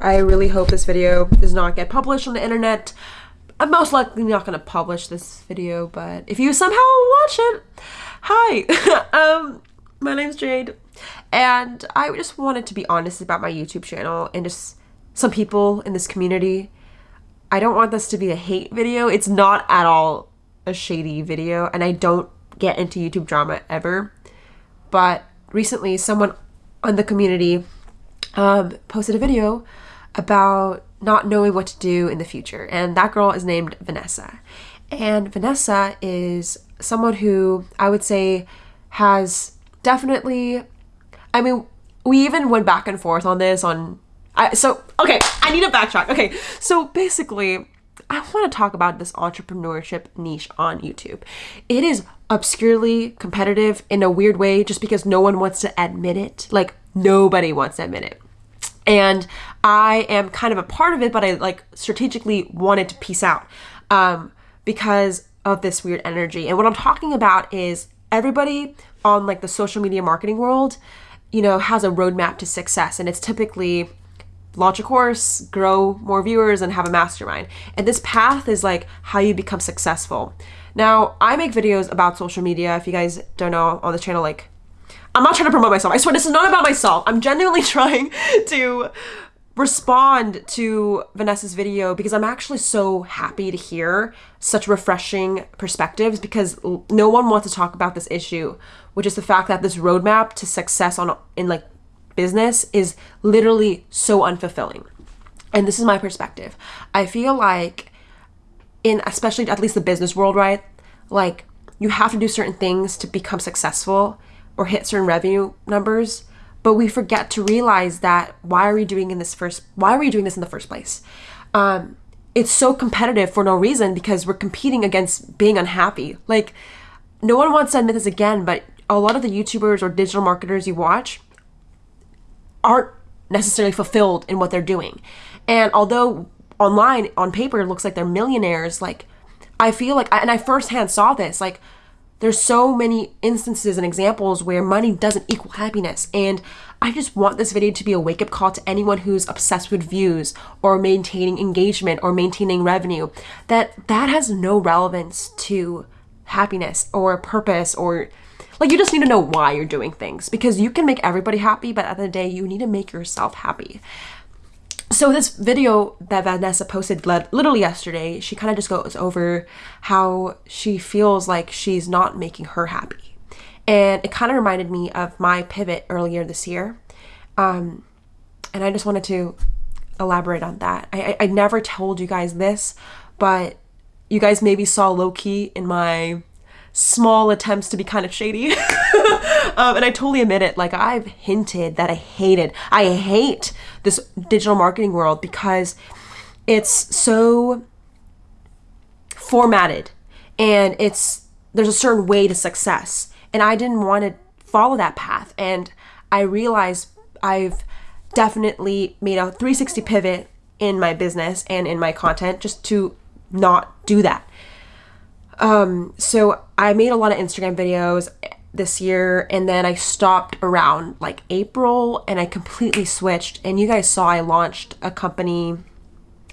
I really hope this video does not get published on the internet. I'm most likely not going to publish this video, but if you somehow watch it, hi. um, my name's Jade, and I just wanted to be honest about my YouTube channel and just some people in this community. I don't want this to be a hate video. It's not at all a shady video, and I don't get into YouTube drama ever. But recently, someone on the community um, posted a video about not knowing what to do in the future. And that girl is named Vanessa. And Vanessa is someone who I would say has definitely, I mean, we even went back and forth on this on. I, so, okay, I need to backtrack. Okay, so basically, I want to talk about this entrepreneurship niche on YouTube. It is obscurely competitive in a weird way just because no one wants to admit it. Like, nobody wants to admit it and I am kind of a part of it, but I like strategically wanted to piece out um, because of this weird energy. And what I'm talking about is everybody on like the social media marketing world, you know, has a roadmap to success, and it's typically launch a course, grow more viewers, and have a mastermind. And this path is like how you become successful. Now, I make videos about social media. If you guys don't know on the channel, like I'm not trying to promote myself. I swear this is not about myself. I'm genuinely trying to respond to Vanessa's video because I'm actually so happy to hear such refreshing perspectives because no one wants to talk about this issue, which is the fact that this roadmap to success on in like business is literally so unfulfilling. And this is my perspective. I feel like in especially at least the business world, right? Like you have to do certain things to become successful or hit certain revenue numbers but we forget to realize that why are we doing in this first why are we doing this in the first place? Um, it's so competitive for no reason because we're competing against being unhappy. Like no one wants to admit this again but a lot of the youtubers or digital marketers you watch aren't necessarily fulfilled in what they're doing. And although online on paper it looks like they're millionaires like i feel like and i firsthand saw this like there's so many instances and examples where money doesn't equal happiness. And I just want this video to be a wake up call to anyone who's obsessed with views or maintaining engagement or maintaining revenue that that has no relevance to happiness or purpose or like you just need to know why you're doing things because you can make everybody happy, but at the, the day you need to make yourself happy so this video that Vanessa posted literally yesterday, she kind of just goes over how she feels like she's not making her happy. And it kind of reminded me of my pivot earlier this year. Um, and I just wanted to elaborate on that. I, I, I never told you guys this, but you guys maybe saw low key in my small attempts to be kind of shady. um, and I totally admit it. Like, I've hinted that I hated, I hate this digital marketing world because it's so formatted and it's, there's a certain way to success. And I didn't want to follow that path. And I realized I've definitely made a 360 pivot in my business and in my content just to not do that. Um, so I made a lot of Instagram videos this year and then I stopped around like April and I completely switched. And you guys saw I launched a company.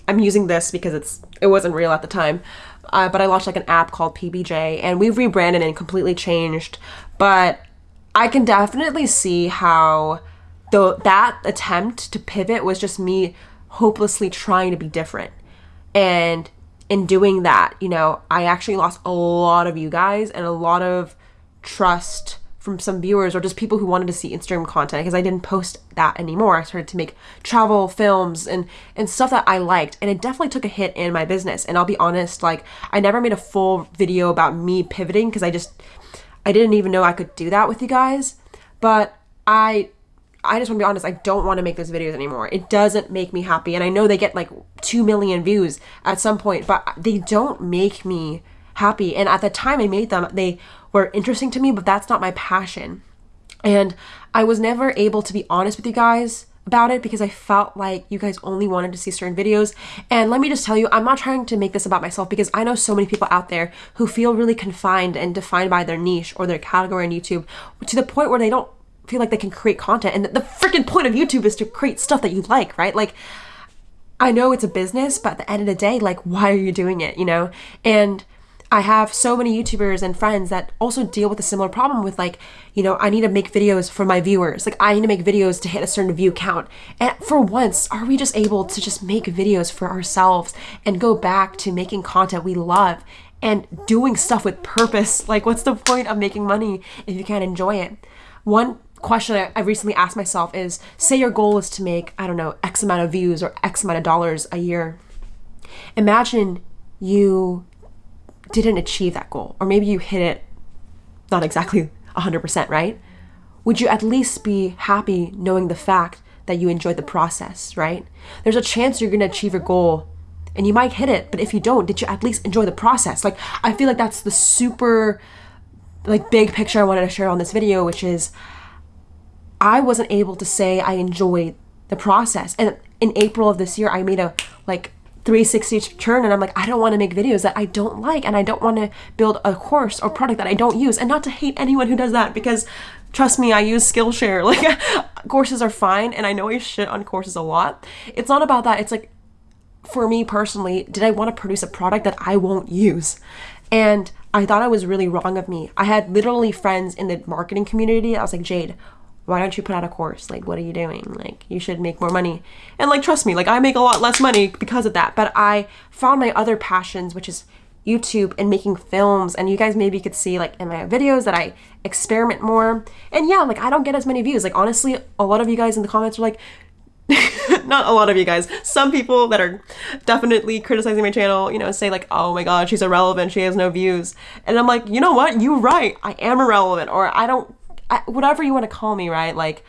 I'm using this because it's it wasn't real at the time uh, but I launched like an app called PBJ and we've rebranded and completely changed. But I can definitely see how though that attempt to pivot was just me hopelessly trying to be different. And in doing that, you know, I actually lost a lot of you guys and a lot of trust from some viewers or just people who wanted to see Instagram content because I didn't post that anymore. I started to make travel films and and stuff that I liked and it definitely took a hit in my business. And I'll be honest, like I never made a full video about me pivoting because I just I didn't even know I could do that with you guys. But I I just want to be honest, I don't want to make those videos anymore. It doesn't make me happy. And I know they get like 2 million views at some point, but they don't make me happy. And at the time I made them, they were interesting to me, but that's not my passion. And I was never able to be honest with you guys about it because I felt like you guys only wanted to see certain videos. And let me just tell you, I'm not trying to make this about myself because I know so many people out there who feel really confined and defined by their niche or their category on YouTube to the point where they don't feel like they can create content and the freaking point of youtube is to create stuff that you like right like I know it's a business, but at the end of the day, like, why are you doing it, you know? And I have so many YouTubers and friends that also deal with a similar problem with like, you know, I need to make videos for my viewers. Like I need to make videos to hit a certain view count. And for once, are we just able to just make videos for ourselves and go back to making content we love and doing stuff with purpose? Like what's the point of making money if you can't enjoy it? One question I recently asked myself is say your goal is to make, I don't know, X amount of views or X amount of dollars a year. Imagine you didn't achieve that goal, or maybe you hit it not exactly 100%, right? Would you at least be happy knowing the fact that you enjoyed the process, right? There's a chance you're gonna achieve your goal and you might hit it, but if you don't, did you at least enjoy the process? Like, I feel like that's the super, like, big picture I wanted to share on this video, which is I wasn't able to say I enjoyed the process. And in April of this year, I made a, like, 360 turn and I'm like, I don't want to make videos that I don't like and I don't want to build a course or product that I don't use. And not to hate anyone who does that because trust me, I use Skillshare. Like courses are fine and I know I shit on courses a lot. It's not about that. It's like for me personally, did I want to produce a product that I won't use? And I thought I was really wrong of me. I had literally friends in the marketing community. I was like, Jade, why don't you put out a course? Like, what are you doing? Like, you should make more money. And like, trust me, like, I make a lot less money because of that. But I found my other passions, which is YouTube and making films. And you guys maybe could see, like, in my videos that I experiment more. And yeah, like, I don't get as many views. Like, honestly, a lot of you guys in the comments are like, not a lot of you guys. Some people that are definitely criticizing my channel, you know, say like, "Oh my god, she's irrelevant. She has no views." And I'm like, "You know what? You're right. I am irrelevant or I don't Whatever you want to call me, right? Like,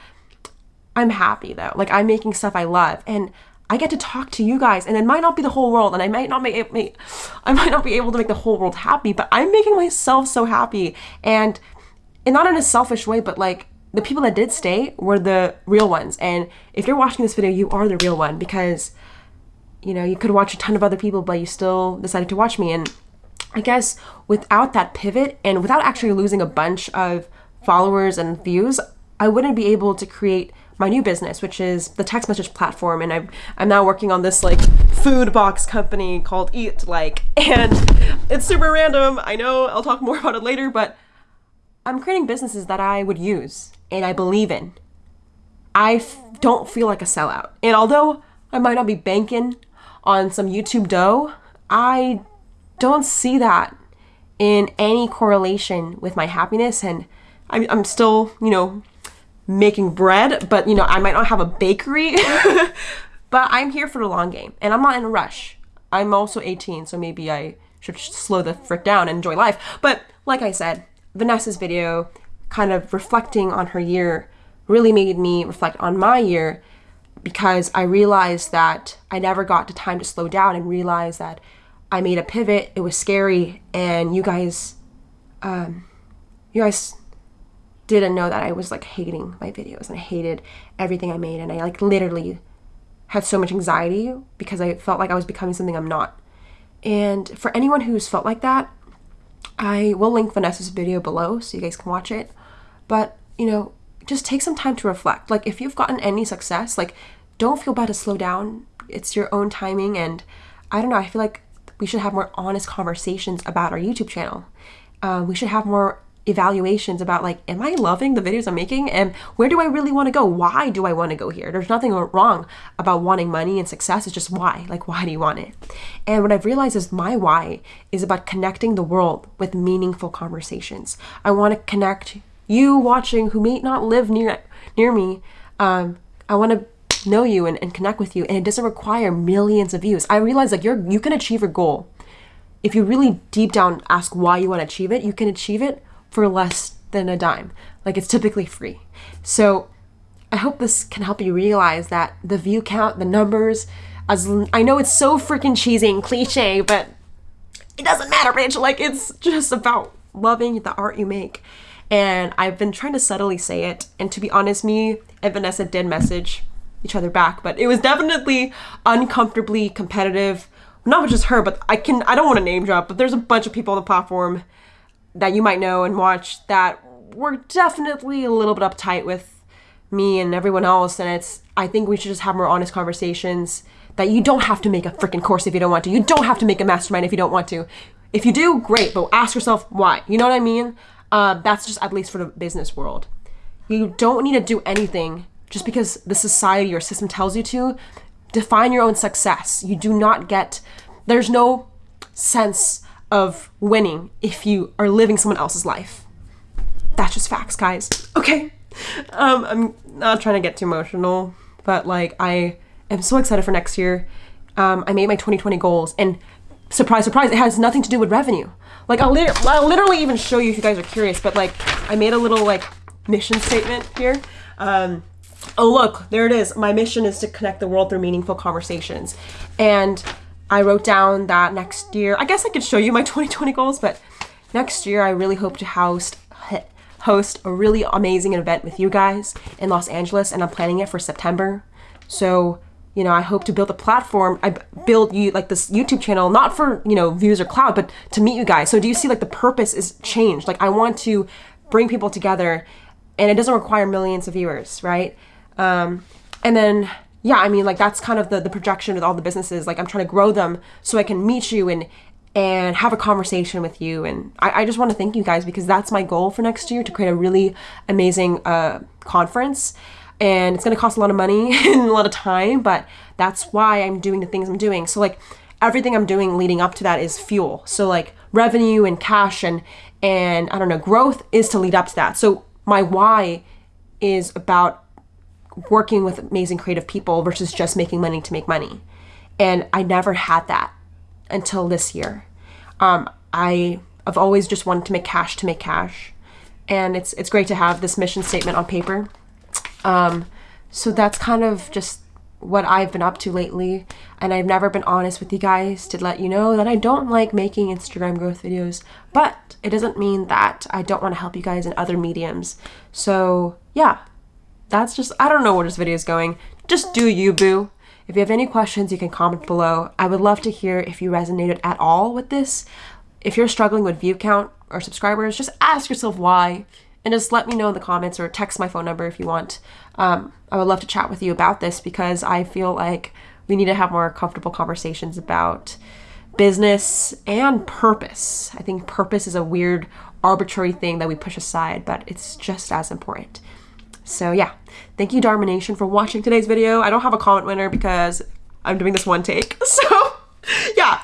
I'm happy though. Like, I'm making stuff I love, and I get to talk to you guys, and it might not be the whole world, and I might not make, make I might not be able to make the whole world happy, but I'm making myself so happy, and and not in a selfish way, but like the people that did stay were the real ones. And if you're watching this video, you are the real one because you know you could watch a ton of other people, but you still decided to watch me. And I guess without that pivot and without actually losing a bunch of followers and views, I wouldn't be able to create my new business, which is the text message platform. And I'm, I'm now working on this like food box company called Eat Like, and it's super random. I know I'll talk more about it later, but I'm creating businesses that I would use and I believe in. I f- don't feel like a sellout. And although I might not be banking on some YouTube dough, I don't see that in any correlation with my happiness and I'm, I'm still, you know, making bread, but, you know, I might not have a bakery. but I'm here for the long game and I'm not in a rush. I'm also 18, so maybe I should slow the frick down and enjoy life. But like I said, Vanessa's video kind of reflecting on her year really made me reflect on my year because I realized that I never got the time to slow down and realize that I made a pivot. It was scary, and you guys, um, you guys didn't know that I was like hating my videos and I hated everything I made and I like literally had so much anxiety because I felt like I was becoming something I'm not. And for anyone who's felt like that, I will link Vanessa's video below so you guys can watch it. But, you know, just take some time to reflect. Like if you've gotten any success, like don't feel bad to slow down. It's your own timing and I don't know, I feel like we should have more honest conversations about our YouTube channel. Uh, we should have more evaluations about like am i loving the videos i'm making? And where do i really want to go? Why do i want to go here? There's nothing wrong about wanting money and success it's just why like why do you want it? And what i've realized is my why is about connecting the world with meaningful conversations. I want to connect you watching who may not live near near me um, i want to know you and, and connect with you and it doesn't require millions of views. I realize like you're you can achieve a goal. If you really deep down ask why you want to achieve it you can achieve it for less than a dime. Like it's typically free. So I hope this can help you realize that the view count, the numbers, as I know it's so freaking cheesy and cliche, but it doesn't matter, bitch. Like it's just about loving the art you make. And I've been trying to subtly say it. And to be honest, me and Vanessa did message each other back, but it was definitely uncomfortably competitive. Not just her, but I can I don't want to name drop, but there's a bunch of people on the platform that you might know and watch that were definitely a little bit uptight with me and everyone else. And it's, I think we should just have more honest conversations that you don't have to make a freaking course if you don't want to. You don't have to make a mastermind if you don't want to. If you do, great, but ask yourself why. You know what I mean? Uh, that's just at least for the business world. You don't need to do anything just because the society or system tells you to. Define your own success. You do not get, there's no sense of winning if you are living someone else's life. That's just facts, guys. Okay. Um, I'm not trying to get too emotional, but like I am so excited for next year. Um, I made my 2020 goals, and surprise, surprise, it has nothing to do with revenue. Like I'll, lit- I'll literally even show you if you guys are curious. But like I made a little like mission statement here. Um, oh look, there it is. My mission is to connect the world through meaningful conversations, and I wrote down that next year. I guess I could show you my 2020 goals, but next year I really hope to host host a really amazing event with you guys in Los Angeles, and I'm planning it for September. So you know, I hope to build a platform. I build you like this YouTube channel, not for, you know, views or cloud, but to meet you guys. So do you see like the purpose is changed? Like I want to bring people together and it doesn't require millions of viewers, right? Um, and then, yeah, I mean, like that's kind of the, the projection with all the businesses. Like I'm trying to grow them so I can meet you and, and have a conversation with you. And I, I just want to thank you guys because that's my goal for next year to create a really amazing uh, conference and it's going to cost a lot of money and a lot of time, but that's why I'm doing the things I'm doing. So like everything I'm doing leading up to that is fuel. So like revenue and cash and and I don't know, growth is to lead up to that. So my why is about working with amazing creative people versus just making money to make money. And I never had that until this year. Um, I have always just wanted to make cash to make cash. And it's it's great to have this mission statement on paper um, so that's kind of just what I've been up to lately. And I've never been honest with you guys to let you know that I don't like making Instagram growth videos. But it doesn't mean that I don't want to help you guys in other mediums. So yeah, that's just, I don't know where this video is going. Just do you, boo. If you have any questions, you can comment below. I would love to hear if you resonated at all with this. If you're struggling with view count or subscribers, just ask yourself why and just let me know in the comments or text my phone number if you want. Um, I would love to chat with you about this because I feel like we need to have more comfortable conversations about business and purpose. I think purpose is a weird, arbitrary thing that we push aside, but it's just as important. So yeah, thank you Dharma Nation for watching today's video. I don't have a comment winner because I'm doing this one take. So yeah,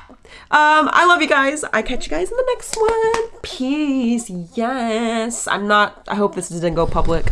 um, I love you guys. I catch you guys in the next one. Peace. Yes. I'm not, I hope this didn't go public.